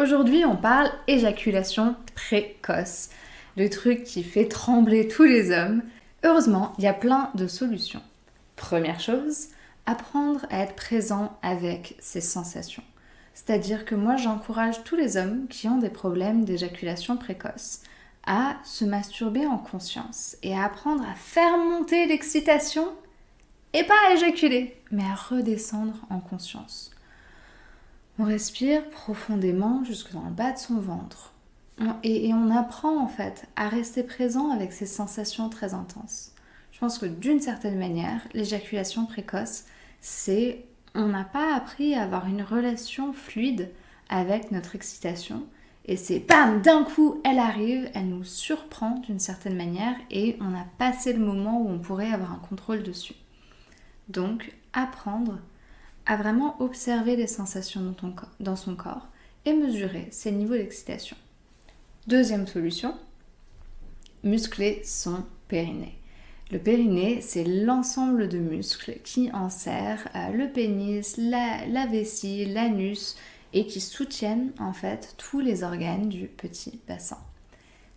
Aujourd'hui, on parle éjaculation précoce, le truc qui fait trembler tous les hommes. Heureusement, il y a plein de solutions. Première chose, apprendre à être présent avec ses sensations. C'est-à-dire que moi, j'encourage tous les hommes qui ont des problèmes d'éjaculation précoce à se masturber en conscience et à apprendre à faire monter l'excitation et pas à éjaculer, mais à redescendre en conscience. On respire profondément jusque dans le bas de son ventre. et, on apprend en fait à rester présent avec ces sensations très intenses. Je pense que d'une certaine manière, l'éjaculation précoce, c'est on n'a pas appris à avoir une relation fluide avec notre excitation. Et c'est bam, d'un coup, elle arrive, elle nous surprend d'une certaine manière et on a passé le moment où on pourrait avoir un contrôle dessus. Donc, apprendre à vraiment observer les sensations dans, son corps et mesurer ses niveaux d'excitation. Deuxième solution, muscler son périnée. Le périnée, c'est l'ensemble de muscles qui enserrent le pénis, la, la vessie, l'anus et qui soutiennent en fait tous les organes du petit bassin.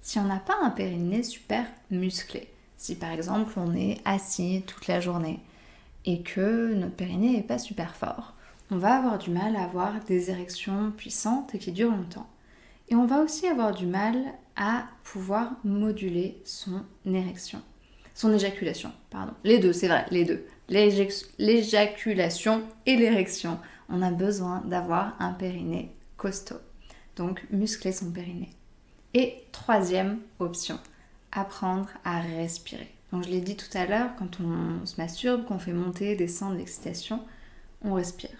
Si on n'a pas un périnée super musclé, si par exemple on est assis toute la journée, et que notre périnée n'est pas super fort, on va avoir du mal à avoir des érections puissantes et qui durent longtemps. Et on va aussi avoir du mal à pouvoir moduler son érection. Son éjaculation, pardon. Les deux, c'est vrai, les deux. L'éjaculation et l'érection. On a besoin d'avoir un périnée costaud. Donc, muscler son périnée. Et troisième option, apprendre à respirer. Donc je l'ai dit tout à l'heure, quand on se masturbe, qu'on fait monter, descendre l'excitation, on respire.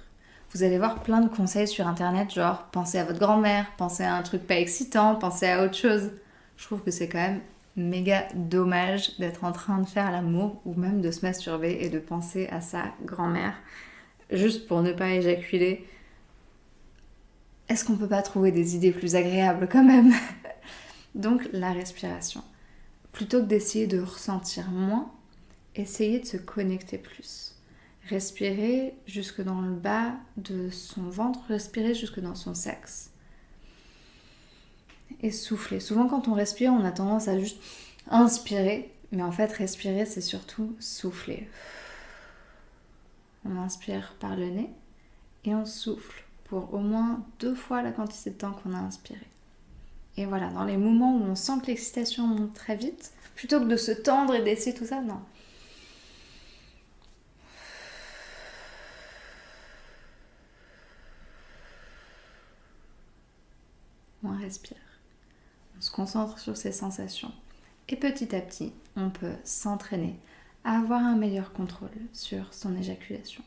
Vous allez voir plein de conseils sur internet, genre pensez à votre grand-mère, pensez à un truc pas excitant, pensez à autre chose. Je trouve que c'est quand même méga dommage d'être en train de faire l'amour ou même de se masturber et de penser à sa grand-mère juste pour ne pas éjaculer. Est-ce qu'on peut pas trouver des idées plus agréables quand même? Donc la respiration plutôt que d'essayer de ressentir moins, essayez de se connecter plus. Respirez jusque dans le bas de son ventre, respirez jusque dans son sexe. Et soufflez. Souvent quand on respire, on a tendance à juste inspirer, mais en fait respirer c'est surtout souffler. On inspire par le nez et on souffle pour au moins deux fois la quantité de temps qu'on a inspiré. Et voilà, dans les moments où on sent que l'excitation monte très vite, plutôt que de se tendre et d'essayer tout ça, non. On respire. On se concentre sur ses sensations. Et petit à petit, on peut s'entraîner à avoir un meilleur contrôle sur son éjaculation.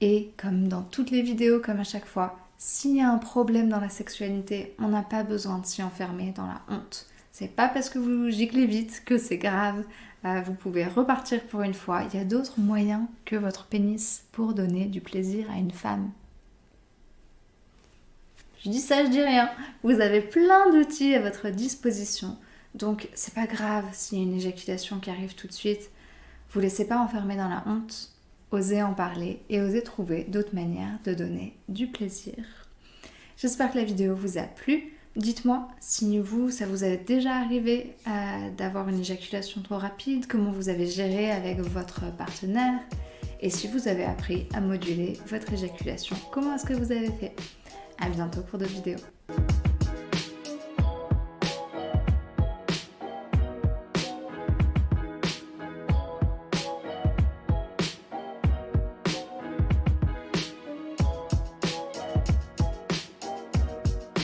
Et comme dans toutes les vidéos, comme à chaque fois, s'il y a un problème dans la sexualité, on n'a pas besoin de s'y enfermer dans la honte. C'est pas parce que vous giclez vite que c'est grave. Euh, vous pouvez repartir pour une fois. Il y a d'autres moyens que votre pénis pour donner du plaisir à une femme. Je dis ça, je dis rien. Vous avez plein d'outils à votre disposition. Donc c'est pas grave s'il y a une éjaculation qui arrive tout de suite. Vous laissez pas enfermer dans la honte osez en parler et osez trouver d'autres manières de donner du plaisir. J'espère que la vidéo vous a plu. Dites-moi si vous, ça vous est déjà arrivé euh, d'avoir une éjaculation trop rapide, comment vous avez géré avec votre partenaire et si vous avez appris à moduler votre éjaculation, comment est-ce que vous avez fait? A bientôt pour d'autres vidéos.